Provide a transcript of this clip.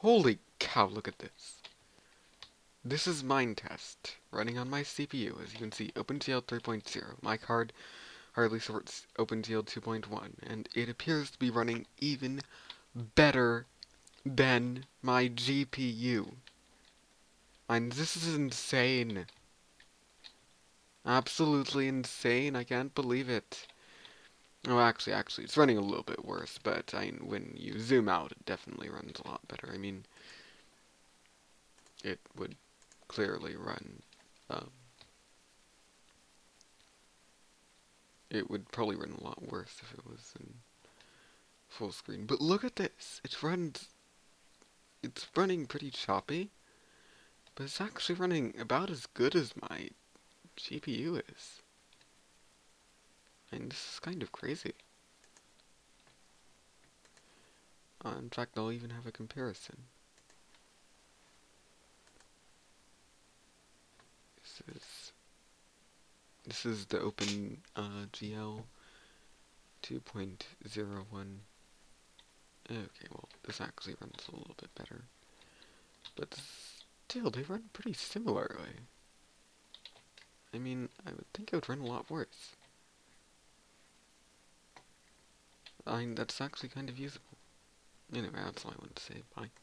Holy cow, look at this. This is Minetest, running on my CPU. As you can see, OpenGL 3.0. My card hardly supports OpenGL 2.1, and it appears to be running even better than my GPU. And this is insane. Absolutely insane. I can't believe it. Oh, actually, actually, it's running a little bit worse, but I, when you zoom out, it definitely runs a lot better. I mean, it would clearly run, um, it would probably run a lot worse if it was in full screen. But look at this! It runs, it's running pretty choppy, but it's actually running about as good as my GPU is. And this is kind of crazy. Uh, in fact, I'll even have a comparison. This is this is the Open uh, GL 2.01. Okay, well, this actually runs a little bit better, but still, they run pretty similarly. I mean, I would think it would run a lot worse. That's actually kind of usable. Anyway, that's all I want to say. Bye.